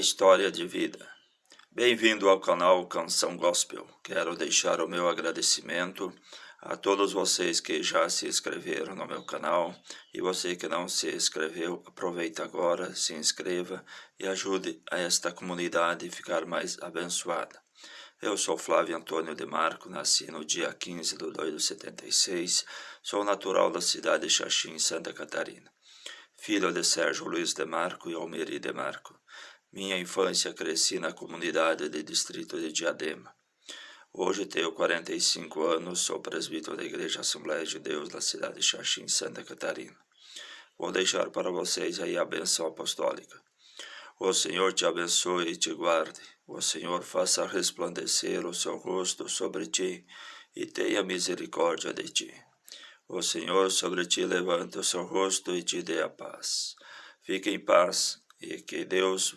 história de vida. Bem-vindo ao canal Canção Gospel. Quero deixar o meu agradecimento a todos vocês que já se inscreveram no meu canal e você que não se inscreveu, aproveita agora, se inscreva e ajude a esta comunidade a ficar mais abençoada. Eu sou Flávio Antônio de Marco, nasci no dia 15 de 2 de 76, sou natural da cidade de Xaxim, Santa Catarina. Filho de Sérgio Luiz de Marco e Almeri de Marco. Minha infância cresci na comunidade de distrito de Diadema. Hoje tenho 45 anos, sou presbítero da Igreja Assembleia de Deus da cidade de Xaxim, Santa Catarina. Vou deixar para vocês aí a benção apostólica. O Senhor te abençoe e te guarde. O Senhor faça resplandecer o seu rosto sobre ti e tenha misericórdia de ti. O Senhor sobre ti levante o seu rosto e te dê a paz. Fique em paz e que Deus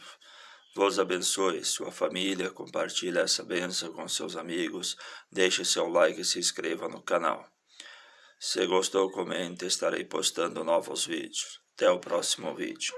vos abençoe, sua família, compartilhe essa bênção com seus amigos, deixe seu like e se inscreva no canal. Se gostou, comente, estarei postando novos vídeos. Até o próximo vídeo.